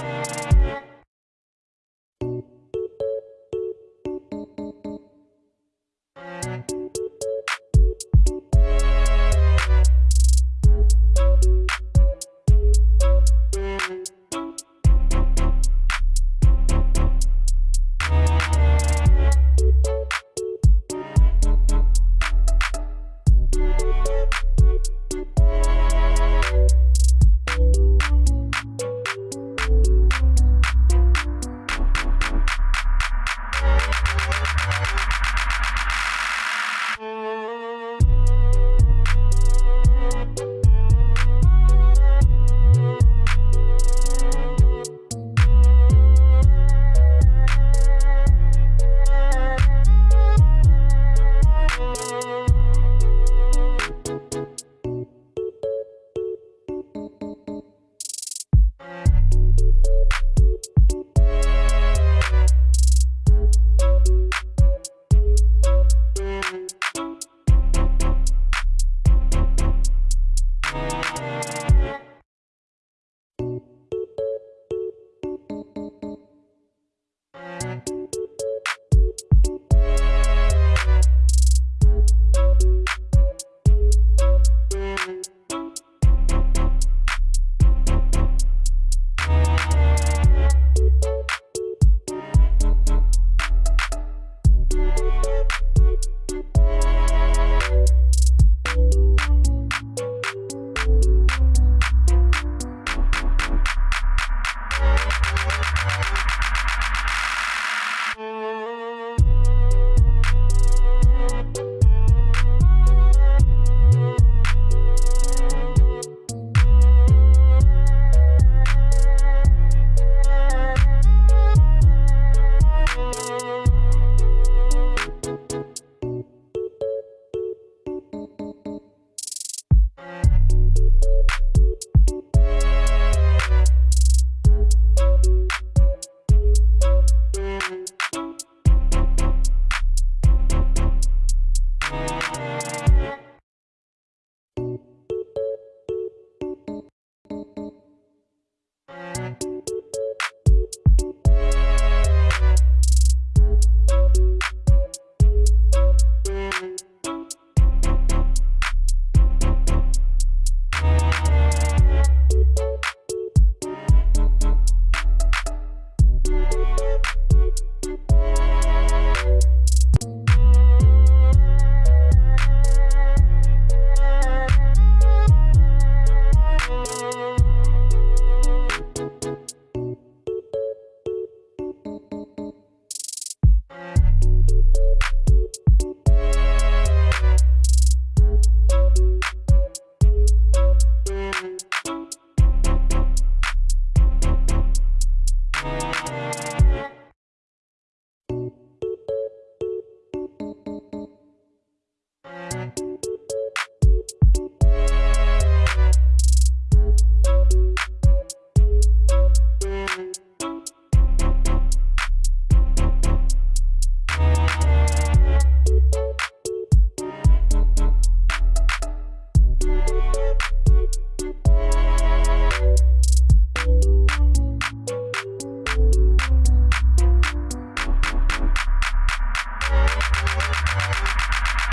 you